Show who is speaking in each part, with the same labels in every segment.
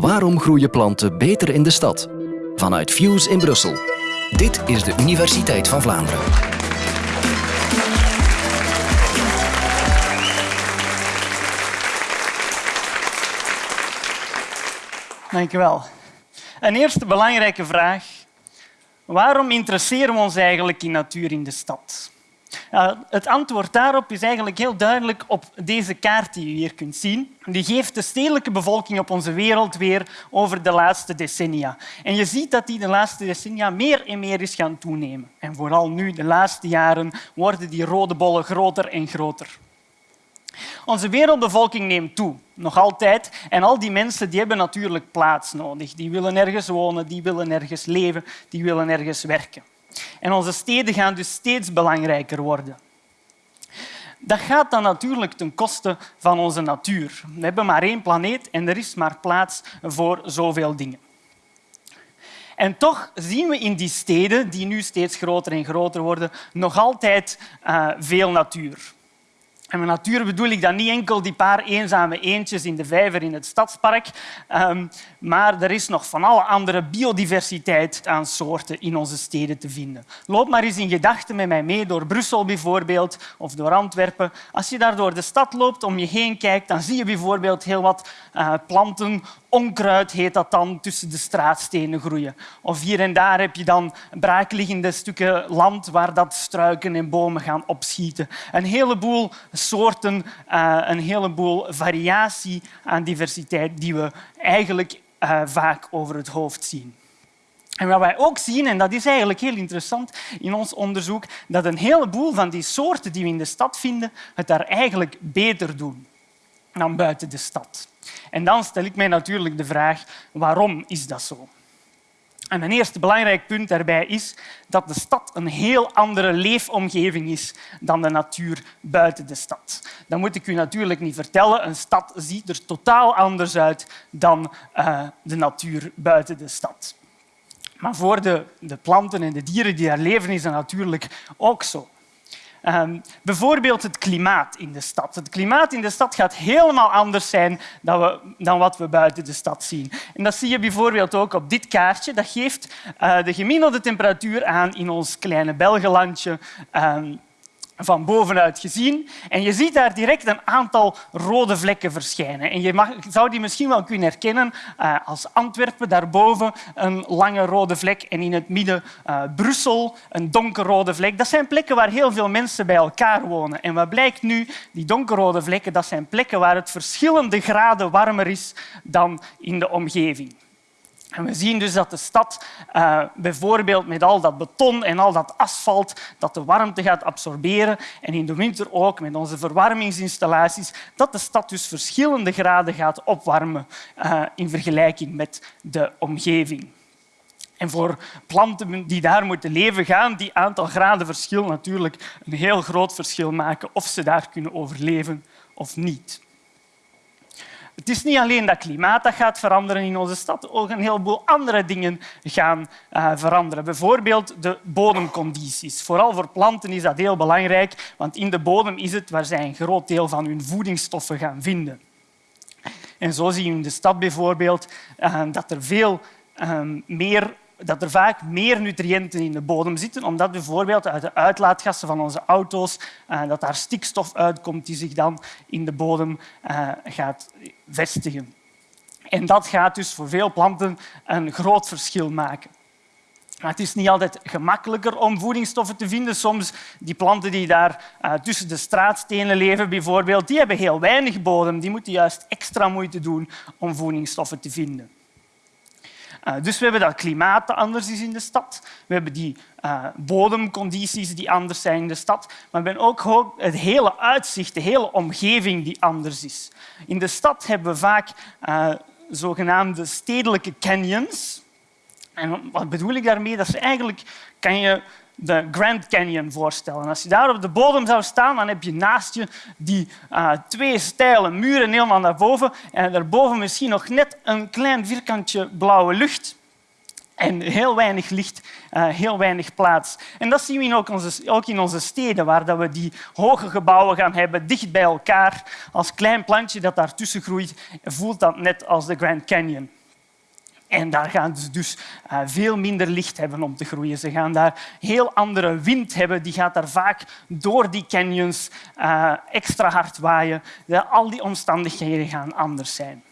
Speaker 1: Waarom groeien planten beter in de stad? Vanuit Fuse in Brussel. Dit is de Universiteit van Vlaanderen.
Speaker 2: Dank u wel. Een eerste belangrijke vraag. Waarom interesseren we ons eigenlijk in natuur in de stad? Het antwoord daarop is eigenlijk heel duidelijk op deze kaart die u hier kunt zien. Die geeft de stedelijke bevolking op onze wereld weer over de laatste decennia. En je ziet dat die de laatste decennia meer en meer is gaan toenemen. En vooral nu, de laatste jaren, worden die rode bollen groter en groter. Onze wereldbevolking neemt toe, nog altijd. En al die mensen die hebben natuurlijk plaats nodig. Die willen ergens wonen, die willen ergens leven, die willen ergens werken. En onze steden gaan dus steeds belangrijker worden. Dat gaat dan natuurlijk ten koste van onze natuur. We hebben maar één planeet en er is maar plaats voor zoveel dingen. En toch zien we in die steden, die nu steeds groter en groter worden, nog altijd uh, veel natuur. En met natuur bedoel ik dan niet enkel die paar eenzame eendjes in de vijver in het stadspark, um, maar er is nog van alle andere biodiversiteit aan soorten in onze steden te vinden. Loop maar eens in gedachten met mij mee door Brussel bijvoorbeeld of door Antwerpen. Als je daar door de stad loopt, om je heen kijkt, dan zie je bijvoorbeeld heel wat uh, planten onkruid heet dat dan, tussen de straatstenen groeien. Of hier en daar heb je dan braakliggende stukken land waar dat struiken en bomen gaan opschieten. Een heleboel soorten, uh, een heleboel variatie aan diversiteit die we eigenlijk uh, vaak over het hoofd zien. En wat wij ook zien, en dat is eigenlijk heel interessant in ons onderzoek, dat een heleboel van die soorten die we in de stad vinden, het daar eigenlijk beter doen dan buiten de stad. En dan stel ik mij natuurlijk de vraag, waarom is dat zo? En een eerste belangrijk punt daarbij is dat de stad een heel andere leefomgeving is dan de natuur buiten de stad. Dat moet ik u natuurlijk niet vertellen. Een stad ziet er totaal anders uit dan uh, de natuur buiten de stad. Maar voor de, de planten en de dieren die daar leven is dat natuurlijk ook zo. Um, bijvoorbeeld het klimaat in de stad. Het klimaat in de stad gaat helemaal anders zijn dan, we, dan wat we buiten de stad zien. En dat zie je bijvoorbeeld ook op dit kaartje. Dat geeft uh, de gemiddelde temperatuur aan in ons kleine Belgenlandje. Um, van bovenuit gezien. En je ziet daar direct een aantal rode vlekken verschijnen. En je mag, zou die misschien wel kunnen herkennen uh, als Antwerpen, daarboven een lange rode vlek en in het midden uh, Brussel een donkerrode vlek. Dat zijn plekken waar heel veel mensen bij elkaar wonen. En wat blijkt nu? Die donkerrode vlekken dat zijn plekken waar het verschillende graden warmer is dan in de omgeving. En we zien dus dat de stad uh, bijvoorbeeld met al dat beton en al dat asfalt dat de warmte gaat absorberen en in de winter ook met onze verwarmingsinstallaties dat de stad dus verschillende graden gaat opwarmen uh, in vergelijking met de omgeving. En voor planten die daar moeten leven, gaan die aantal graden verschil natuurlijk een heel groot verschil maken of ze daar kunnen overleven of niet. Het is niet alleen dat klimaat dat gaat veranderen in onze stad, ook een heleboel andere dingen gaan uh, veranderen. Bijvoorbeeld de bodemcondities. Vooral voor planten is dat heel belangrijk, want in de bodem is het waar zij een groot deel van hun voedingsstoffen gaan vinden. En zo zie je in de stad bijvoorbeeld uh, dat er veel uh, meer dat er vaak meer nutriënten in de bodem zitten, omdat bijvoorbeeld uit de uitlaatgassen van onze auto's uh, dat daar stikstof uitkomt die zich dan in de bodem uh, gaat vestigen. En dat gaat dus voor veel planten een groot verschil maken. Maar het is niet altijd gemakkelijker om voedingsstoffen te vinden. Soms die planten die daar uh, tussen de straatstenen leven, bijvoorbeeld, die hebben heel weinig bodem. Die moeten juist extra moeite doen om voedingsstoffen te vinden. Uh, dus we hebben dat klimaat dat anders is in de stad. We hebben die uh, bodemcondities die anders zijn in de stad. Maar we hebben ook het hele uitzicht, de hele omgeving die anders is. In de stad hebben we vaak uh, zogenaamde stedelijke canyons. En wat bedoel ik daarmee? Dat eigenlijk kan je de Grand Canyon voorstellen. Als je daar op de bodem zou staan, dan heb je naast je die uh, twee steile muren helemaal naar boven en daarboven misschien nog net een klein vierkantje blauwe lucht. En heel weinig licht, uh, heel weinig plaats. En dat zien we ook, onze, ook in onze steden, waar we die hoge gebouwen gaan hebben, dicht bij elkaar. Als klein plantje dat daartussen groeit, voelt dat net als de Grand Canyon. En daar gaan ze dus uh, veel minder licht hebben om te groeien. Ze gaan daar heel andere wind hebben. Die gaat daar vaak door die canyons uh, extra hard waaien. Al die omstandigheden gaan anders zijn.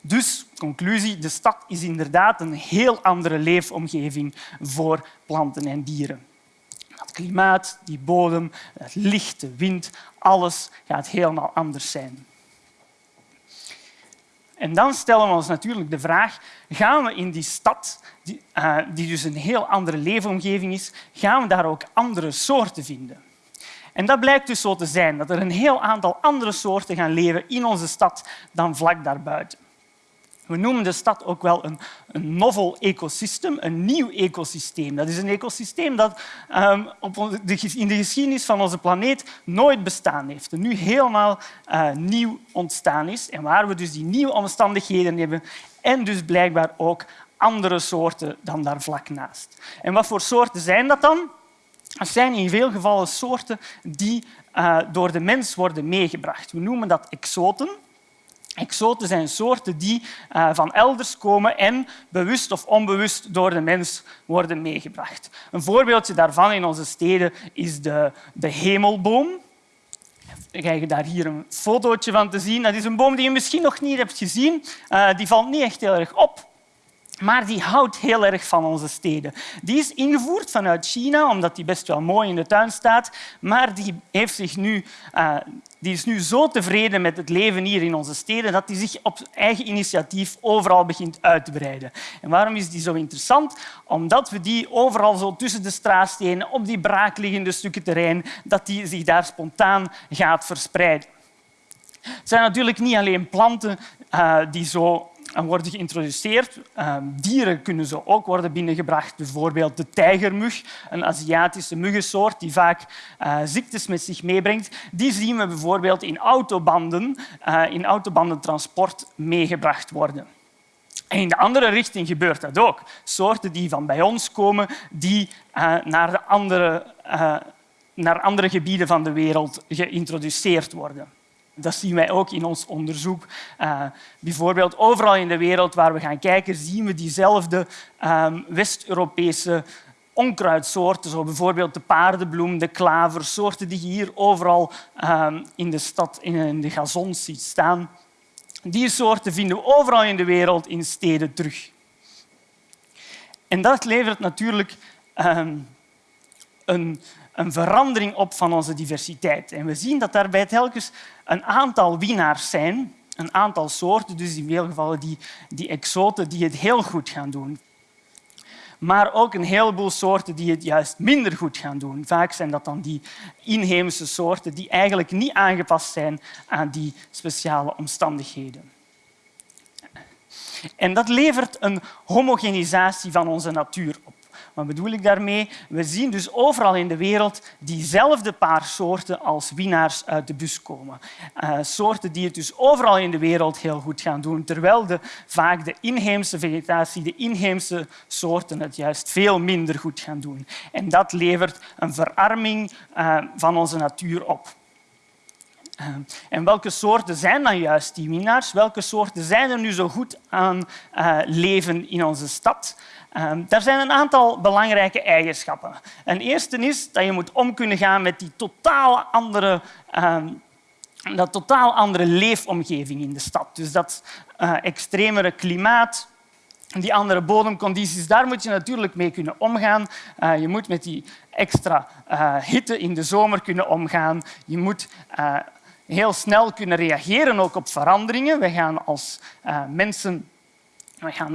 Speaker 2: Dus, conclusie, de stad is inderdaad een heel andere leefomgeving voor planten en dieren. Het klimaat, die bodem, het licht, de wind, alles gaat helemaal anders zijn. En dan stellen we ons natuurlijk de vraag, gaan we in die stad, die, uh, die dus een heel andere leefomgeving is, gaan we daar ook andere soorten vinden? En dat blijkt dus zo te zijn, dat er een heel aantal andere soorten gaan leven in onze stad dan vlak daarbuiten. We noemen de stad ook wel een, een novel ecosysteem, een nieuw ecosysteem. Dat is een ecosysteem dat um, op de, in de geschiedenis van onze planeet nooit bestaan heeft en nu helemaal uh, nieuw ontstaan is en waar we dus die nieuwe omstandigheden hebben en dus blijkbaar ook andere soorten dan daar vlak naast. En wat voor soorten zijn dat dan? Dat zijn in veel gevallen soorten die uh, door de mens worden meegebracht. We noemen dat exoten. Exoten zijn soorten die uh, van elders komen en bewust of onbewust door de mens worden meegebracht. Een voorbeeldje daarvan in onze steden is de, de hemelboom. Ik krijg je daar hier een fotootje van te zien. Dat is een boom die je misschien nog niet hebt gezien. Uh, die valt niet echt heel erg op. Maar die houdt heel erg van onze steden. Die is ingevoerd vanuit China, omdat die best wel mooi in de tuin staat. Maar die, heeft zich nu, uh, die is nu zo tevreden met het leven hier in onze steden dat hij zich op eigen initiatief overal begint uit te breiden. En waarom is die zo interessant? Omdat we die overal zo tussen de straatstenen, op die braakliggende stukken terrein, dat die zich daar spontaan gaat verspreiden. Het zijn natuurlijk niet alleen planten uh, die zo worden geïntroduceerd. Ehm, dieren kunnen zo ook worden binnengebracht. Bijvoorbeeld de tijgermug, een Aziatische muggensoort die vaak uh, ziektes met zich meebrengt. Die zien we bijvoorbeeld in autobanden, uh, in autobandentransport meegebracht worden. En in de andere richting gebeurt dat ook. Soorten die van bij ons komen, die uh, naar, de andere, naar andere gebieden van de wereld geïntroduceerd worden. Dat zien wij ook in ons onderzoek. Uh, bijvoorbeeld overal in de wereld waar we gaan kijken, zien we diezelfde um, West-Europese onkruidsoorten, zoals bijvoorbeeld de paardenbloem, de klaver, soorten die je hier overal um, in de stad in de gazons ziet staan. Die soorten vinden we overal in de wereld in steden terug. En dat levert natuurlijk um, een een verandering op van onze diversiteit. En we zien dat daarbij telkens een aantal winnaars zijn, een aantal soorten, dus in veel gevallen die, die exoten die het heel goed gaan doen. Maar ook een heleboel soorten die het juist minder goed gaan doen. Vaak zijn dat dan die inheemse soorten die eigenlijk niet aangepast zijn aan die speciale omstandigheden. En dat levert een homogenisatie van onze natuur op. Wat bedoel ik daarmee? We zien dus overal in de wereld diezelfde paar soorten als winnaars uit de bus komen. Uh, soorten die het dus overal in de wereld heel goed gaan doen, terwijl de, vaak de inheemse vegetatie, de inheemse soorten het juist veel minder goed gaan doen. En dat levert een verarming uh, van onze natuur op. Uh, en welke soorten zijn dan juist die winnaars? Welke soorten zijn er nu zo goed aan uh, leven in onze stad? Um, daar zijn een aantal belangrijke eigenschappen. Een eerste is dat je moet om kunnen gaan met die totaal andere, dat totaal andere leefomgeving in de stad. Dus dat extremere klimaat, die andere bodemcondities, daar moet je natuurlijk mee kunnen omgaan. Je moet met die extra hitte in de zomer kunnen omgaan. Je moet heel snel kunnen reageren ook op veranderingen. We gaan als mensen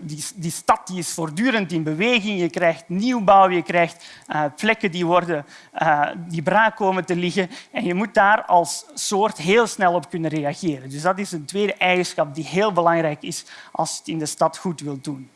Speaker 2: die, die, stad die is voortdurend in beweging. Je krijgt nieuwbouw, je krijgt uh, plekken die, worden, uh, die braak komen te liggen. En je moet daar als soort heel snel op kunnen reageren. Dus dat is een tweede eigenschap die heel belangrijk is als je het in de stad goed wilt doen.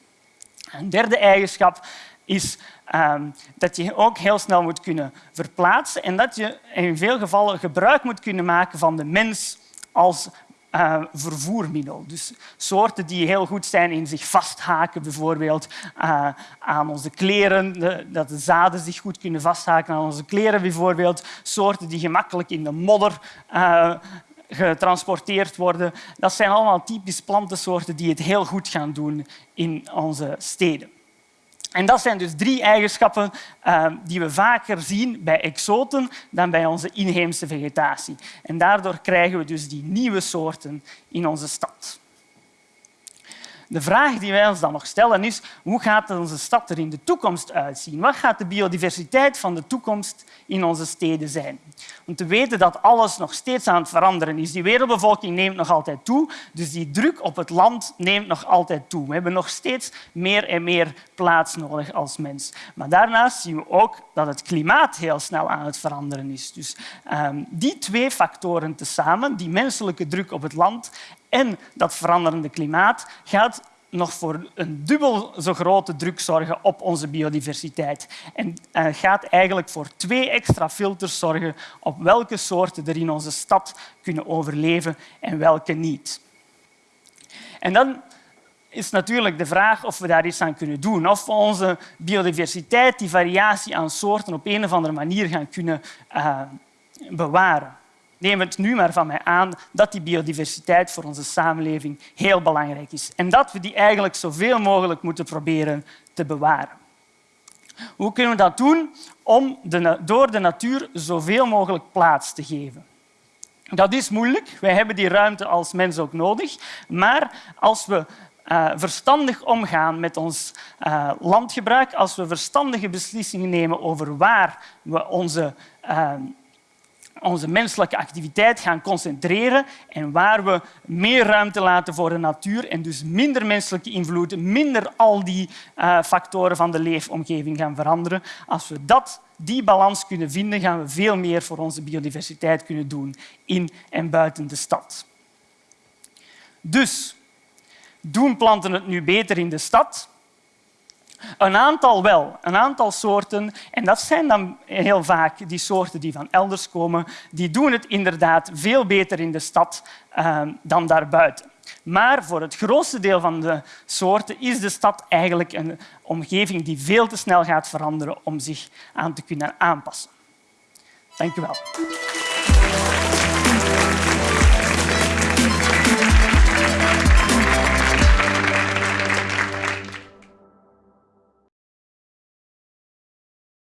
Speaker 2: Een derde eigenschap is um, dat je ook heel snel moet kunnen verplaatsen en dat je in veel gevallen gebruik moet kunnen maken van de mens als uh, vervoermiddel. Dus soorten die heel goed zijn in zich vasthaken, bijvoorbeeld uh, aan onze kleren, dat de zaden zich goed kunnen vasthaken aan onze kleren, bijvoorbeeld. Soorten die gemakkelijk in de modder uh, getransporteerd worden. Dat zijn allemaal typisch plantensoorten die het heel goed gaan doen in onze steden. En dat zijn dus drie eigenschappen uh, die we vaker zien bij exoten dan bij onze inheemse vegetatie. En daardoor krijgen we dus die nieuwe soorten in onze stad. De vraag die wij ons dan nog stellen is hoe gaat onze stad er in de toekomst uitzien? Wat gaat de biodiversiteit van de toekomst in onze steden zijn? Om te weten dat alles nog steeds aan het veranderen is. Die wereldbevolking neemt nog altijd toe, dus die druk op het land neemt nog altijd toe. We hebben nog steeds meer en meer plaats nodig als mens. Maar daarnaast zien we ook dat het klimaat heel snel aan het veranderen is. Dus um, die twee factoren tezamen, die menselijke druk op het land en dat veranderende klimaat gaat nog voor een dubbel zo grote druk zorgen op onze biodiversiteit. En gaat eigenlijk voor twee extra filters zorgen op welke soorten er in onze stad kunnen overleven en welke niet. En dan is natuurlijk de vraag of we daar iets aan kunnen doen. Of we onze biodiversiteit, die variatie aan soorten, op een of andere manier gaan kunnen uh, bewaren neem het nu maar van mij aan dat die biodiversiteit voor onze samenleving heel belangrijk is en dat we die eigenlijk zoveel mogelijk moeten proberen te bewaren. Hoe kunnen we dat doen om de, door de natuur zoveel mogelijk plaats te geven? Dat is moeilijk. Wij hebben die ruimte als mens ook nodig. Maar als we uh, verstandig omgaan met ons uh, landgebruik, als we verstandige beslissingen nemen over waar we onze uh, onze menselijke activiteit gaan concentreren en waar we meer ruimte laten voor de natuur en dus minder menselijke invloed, minder al die uh, factoren van de leefomgeving gaan veranderen. Als we dat, die balans kunnen vinden, gaan we veel meer voor onze biodiversiteit kunnen doen in en buiten de stad. Dus doen planten het nu beter in de stad? Een aantal wel, een aantal soorten. En dat zijn dan heel vaak die soorten die van elders komen. Die doen het inderdaad veel beter in de stad uh, dan daarbuiten. Maar voor het grootste deel van de soorten is de stad eigenlijk een omgeving die veel te snel gaat veranderen om zich aan te kunnen aanpassen. Dank u wel.